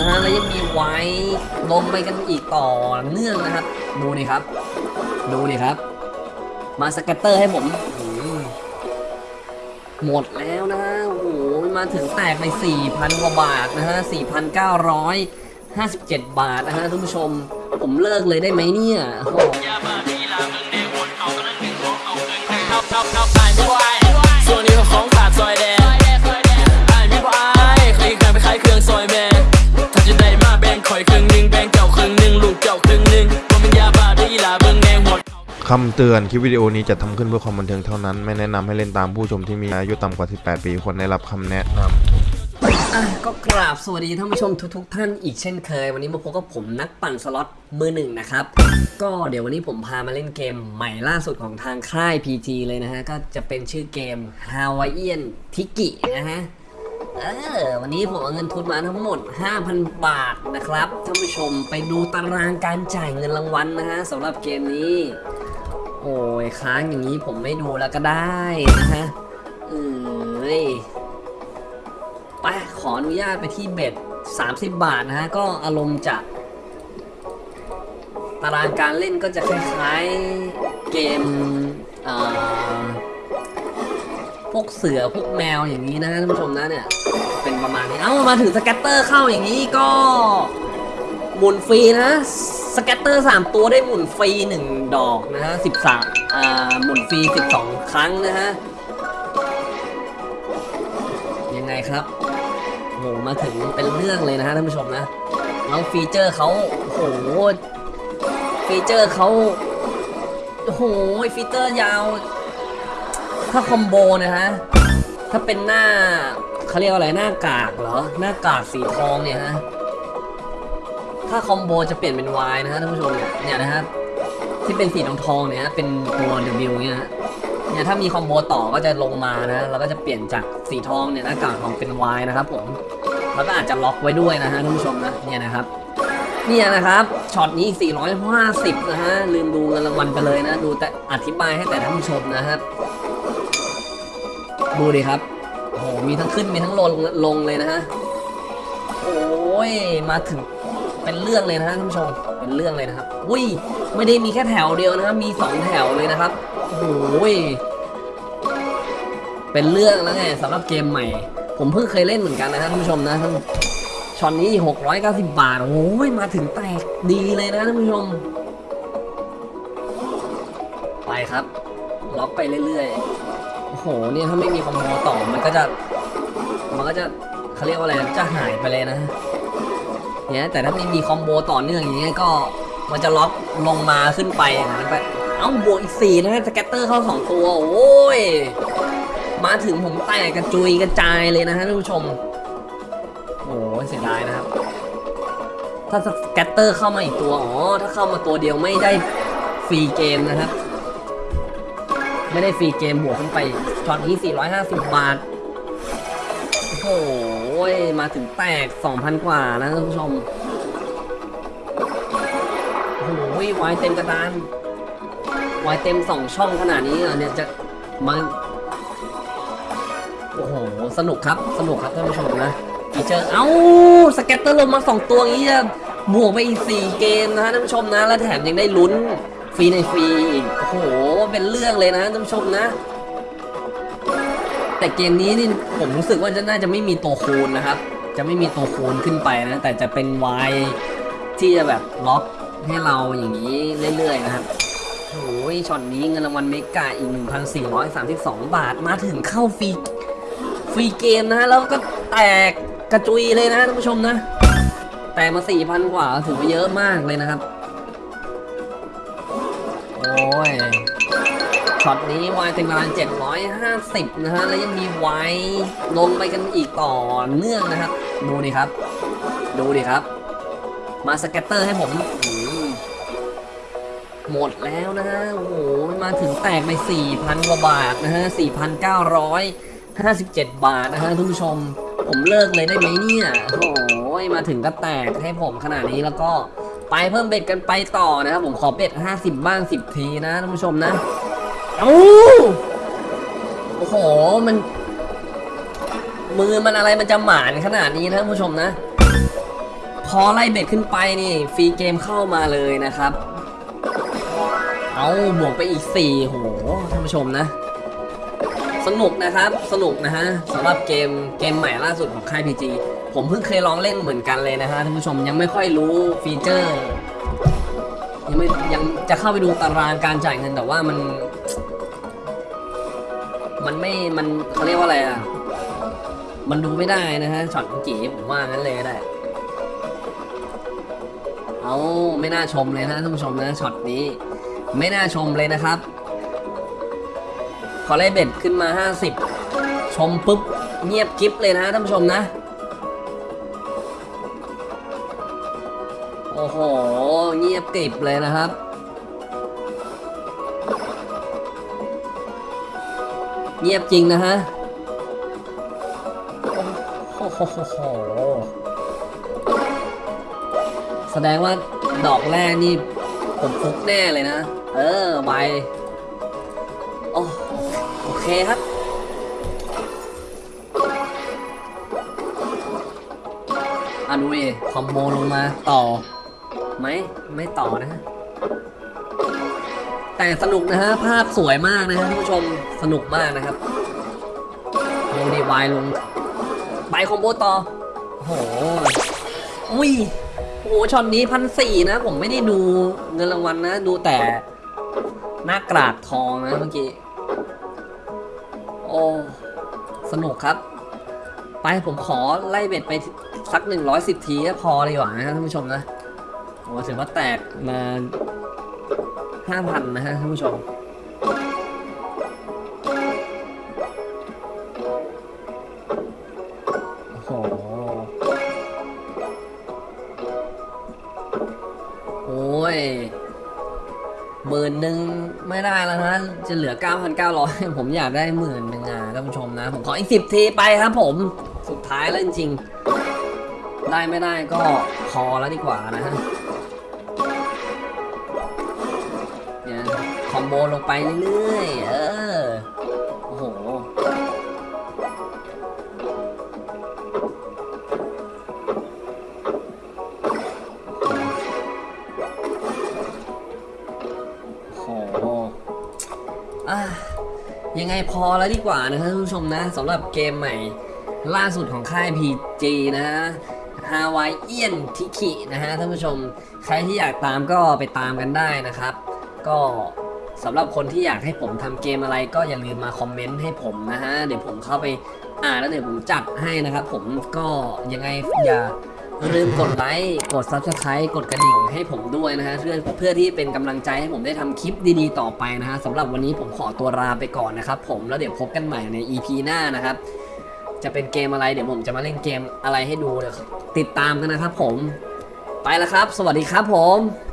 นะฮะแล้วยังมีไว้ลงไปกันอีกต่อเนื่องนะครับ ดูดิครับ ดูดิครับ มาสเก็ตเตอร์ให้ผมอืมหมดแล้วนะฮะโอ้โหมาถึงแตกไป 4,000 กว่าบาทนะฮะ 4,957 บาทนะฮะท่านผู้ชม ผมเลิกเลยได้ไหมเนี่ย คำเตือนคลิปวิดีโอนี้จะทำขึ้นเพื่อความบันเทิงเท่านั้น ไม่แนะนำให้เล่นตามผู้ชมที่มีอายุต่ำกว่า 18 ปีควรได้รับคำแนะนำก็กราบสวัสดีท่านผู้ชมทุกๆ ท่านอีกเช่นเคย วันนี้มาพบกับผมนักปั่นสล็อตมือหนึ่งนะครับ ก็เดี๋ยววันนี้ผมพามาเล่นเกมใหม่ล่าสุดของทางค่าย PG เลยนะฮะ ก็จะเป็นชื่อเกม Hawaiian Tiki นะฮะเออวันนี้ผมเอาเงินทุนมาทั้งหมด 5,000 บาทนะครับท่านผู้ชมไปดูตารางการจ่ายเงินรางวัลนะฮะสำหรับเกมนี้ โอ้ยค้างอย่างนี้ผมไม่ดูแล้วก็ได้นะฮะเอ้ยไปขออนุญาตไปที่เบ็ด 30 บาทนะฮะ ก็อารมณ์จะตารางการเล่นก็จะคล้ายๆเกมเพวกเสือพวกแมวอย่างนี้นะท่านผู้ชมนะเนี่ย เป็นประมาณนี้ เอ้ามาถึงสแกตเตอร์เข้าอย่างนี้ก็หมุนฟรีนะ scatter 3 ตัวได้หมุนฟรี 1 ดอกนะฮะ 13 อ่า หมุนฟรี 12 ครั้งนะฮะ ยังไงครับโหมาถึงเป็นเรื่องเลยนะฮะท่านผู้ชมนะ แล้ว feature เขาโอ้โห feature เขาโอ้โห feature ยาว ถ้า combo นะฮะ ถ้าเป็นหน้าเขาเรียกว่าอะไรหน้ากากเหรอ หน้ากากสีทองเนี่ยฮะ ถ้าคอมโบจะเปลี่ยนเป็น Y นะฮะท่านผู้ชมเนี่ยเนี่ยนะฮะที่เป็นสีทองทองเนี่ยฮะเป็นตัว W เนี่ยฮะเนี่ยถ้ามีคอมโบต่อก็จะลงมานะแล้วก็จะเปลี่ยนจากสีทองเนี่ยหน้ากากทองเป็นวายนะครับผมแล้วก็อาจจะล็อกไว้ด้วยนะฮะท่านผู้ชมนะเนี่ยนะครับเนี่ยนะครับช็อตนี้อีก 450 นะฮะลืมดูเงินรางวัลไปเลยนะ ดูแต่อธิบายให้แต่ท่านผู้ชมนะครับดูดิครับโอ้โหมีทั้งขึ้นมีทั้งลงลงเลยนะฮะโอ้ยมาถึง เป็นเรื่องเลยนะฮะท่านผู้ชม เป็นเรื่องเลยนะครับ อุ้ย ไม่ได้มีแค่แถวเดียวนะครับ มีสองแถวเลยนะครับ โอ้ยเป็นเรื่องแล้วไงสำหรับเกมใหม่ ผมเพิ่งเคยเล่นเหมือนกันนะท่านผู้ชมนะท่านช็อตนี้ 690 บาท โอ้ย มาถึงแตกดีเลยนะท่านผู้ชม ไปครับ ล็อกไปเรื่อยๆ โอ้โห เนี่ยถ้าไม่มี combo ต่อ มันก็จะ มันก็จะเขาเรียกว่าอะไร จะหายไปเลยนะ เนี่ยแต่ถ้าไม่มี combo ต่อเนื่องอย่างเงี้ยก็มันจะล็อกลงมาขึ้นไปอย่างนั้นไปเอ้าบวกอีกสี่นะฮะ scatter เข้าสองตัวโอ้ยมาถึงผมแตกกระจุยกระจายเลยนะฮะท่านผู้ชมโอ้เสียดายนะครับ ถ้าสแกตเตอร์เข้ามาอีกตัวอ๋อถ้าเข้ามาตัวเดียวไม่ได้ฟรีเกมนะครับ ไม่ได้ฟรีเกมบวกขึ้นไปช็อตนี้450 บาท โอ้โห มาถึงแตก 2,000 กว่านะท่านผู้ชม โอ้โหวายเต็มกระดานวายเต็มสองช่องขนาดนี้เหรอเนี่ยจะมาโอ้โห สนุกครับ สนุกครับท่านผู้ชมนะfeature เอ้า scatter ลงมาสองตัวอย่างนี้จะบวกไปอีกสี่เกมนะฮะท่านผู้ชมนะ แล้วแถมยังได้ลุ้นฟรีในฟรีอีก โอ้โห เป็นเรื่องเลยนะท่านผู้ชมนะ แต่เกมนี้นี่ผมรู้สึกว่าจะน่าจะไม่มีตัวคูณนะครับ จะไม่มีตัวคูณขึ้นไปนะ แต่จะเป็นวายที่จะแบบล็อกให้เราอย่างนี้เรื่อยๆนะครับโอ้ยช็อตนี้เงินรางวัล mega อีก 1,432 บาทมาถึงเข้าฟรีฟรีเกมนะแล้วก็แตกกระจุยเลยนะท่านผู้ชมนะ แตกมา 4,000 กว่าถือว่าเยอะมากเลยนะครับ โอ้ย ช็อตนี้วายเต็มประมาณ 750 นะฮะ แล้วยังมีไวายลงไปกันอีกต่อเนื่องนะครับ ดูดิครับ ดูดิครับ มา scatter ให้ผม หมดแล้วนะฮะ โอ้โห มาถึงแตกไป 4,000 กว่าบาทนะฮะ 4,957 บาทนะฮะทุกผู้ชม ผมเลิกเลยได้ไหมเนี่ย โอ้โห มาถึงก็แตกให้ผมขนาดนี้แล้วก็ไปเพิ่มเบ็ดกันไปต่อนะครับผมขอเบ็ด 50 บ้าง 10 ทีนะท่านผู้ชมนะ เอ้าโอ้โห มัน มือมันอะไรมันจะหมานขนาดนี้นะท่านผู้ชมนะ พอไล่เบ็ดขึ้นไปนี่ฟรีเกมเข้ามาเลยนะครับ เอาบวกไปอีก4โหท่านผู้ชมนะ สนุกนะครับ สนุกนะฮะสำหรับเกมเกมใหม่ล่าสุดของค่าย PG ผมเพิ่งเคยลองเล่นเหมือนกันเลยนะฮะท่านผู้ชมยังไม่ค่อยรู้ฟีเจอร์ ยังไม่ยังจะเข้าไปดูตารางการจ่ายเงินแต่ว่ามัน มันไม่ มันเขาเรียกว่าอะไรอะ มันดูไม่ได้นะฮะช็อตเมื่อกี้ผมว่างั้นเลยก็ได้ เอาไม่น่าชมเลยนะท่านผู้ชมนะช็อตนี้ ไม่น่าชมเลยนะครับพอไล่ bet ขึ้นมา 50 ชมปุ๊บเงียบกริบเลยนะท่านผู้ชมนะ โอ้โห เงียบกริบเลยนะครับ เงียบจริงนะฮะโอ้โหแสดงว่าดอกแรกนี่ ผมฟุกแน่เลยนะ เออใบโอ้โอเคครับอะดูดิคอมโบลงมาต่อ ไหม ไม่ต่อนะ แต่สนุกนะฮะ ภาพสวยมากนะฮะท่านผู้ชมสนุกมากนะครับดูดิ wild ลง ไป combo ต่อ โอ้โหอุ้ยโอ้โหช็อตนี้พันสี่นะ ผมไม่ได้ดูเงินรางวัลนะ ดูแต่หน้ากรอบทองนะเมื่อกี้ โอ้ สนุกครับ ไปผมขอไล่ bet ไปสักหนึ่งร้อยสิบทีก็พอเลยหว่านะท่านผู้ชมนะโอ้ถือว่าแตกมา ห้าพันนะฮะท่านผู้ชมโอ้โหโอ้ยหมื่นหนึ่งไม่ได้แล้วนะ จะเหลือ 9,900 ผมอยากได้หมื่นหนึ่งอะท่านผู้ชมนะ ผมขออีกสิบทีไปครับผมสุดท้ายแล้วจริงๆ ได้ไม่ได้ก็พอแล้วดีกว่านะฮะ คอมโบลงไปเรื่อยๆ เออ โอ้โห โอ้โหอะยังไงพอแล้วดีกว่านะท่านผู้ชมนะสำหรับเกมใหม่ ล่าสุดของค่าย PG นะฮะฮาวายเอียนทิคินะฮะท่านผู้ชม ใครที่อยากตามก็ไปตามกันได้นะครับ ก็ สำหรับคนที่อยากให้ผมทำเกมอะไรก็อย่าลืมมาคอมเมนต์ให้ผมนะฮะ เดี๋ยวผมเข้าไปอ่านแล้วเดี๋ยวผมจัดให้นะครับ ผมก็ยังไงอย่าลืมกดไลค์กด Subscribe กดกระดิ่งให้ผมด้วยนะฮะเพื่อเพื่อที่เป็นกำลังใจให้ผมได้ทำคลิปดีๆต่อไปนะฮะสำหรับวันนี้ผมขอตัวลาไปก่อนนะครับผมแล้วเดี๋ยวพบกันใหม่ใน EP หน้านะครับ จะเป็นเกมอะไรเดี๋ยวผมจะมาเล่นเกมอะไรให้ดูเดี๋ยวติดตามกันนะครับผมไปแล้วครับ สวัสดีครับผม